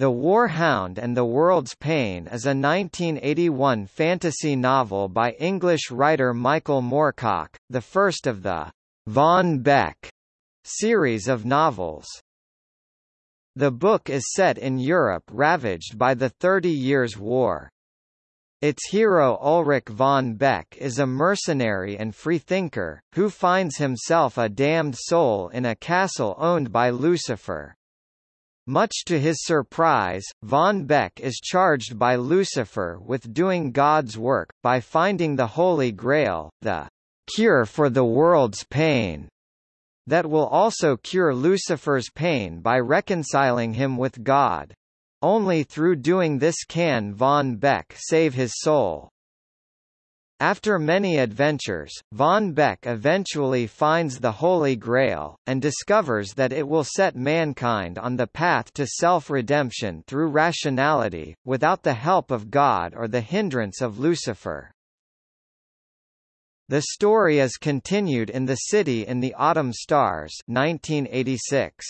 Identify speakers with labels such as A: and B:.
A: The War Hound and the World's Pain is a 1981 fantasy novel by English writer Michael Moorcock, the first of the Von Bek series of novels. The book is set in Europe ravaged by the Thirty Years' War. Its hero Ulrich von Bek is a mercenary and freethinker, who finds himself a damned soul in a castle owned by Lucifer. Much to his surprise, von Bek is charged by Lucifer with doing God's work, by finding the Holy Grail, the cure for the world's pain, that will also cure Lucifer's pain by reconciling him with God. Only through doing this can von Bek save his soul. After many adventures, Von Bek eventually finds the Holy Grail, and discovers that it will set mankind on the path to self-redemption through rationality, without the help of God or the hindrance of Lucifer. The story is continued in The City in the Autumn Stars 1986.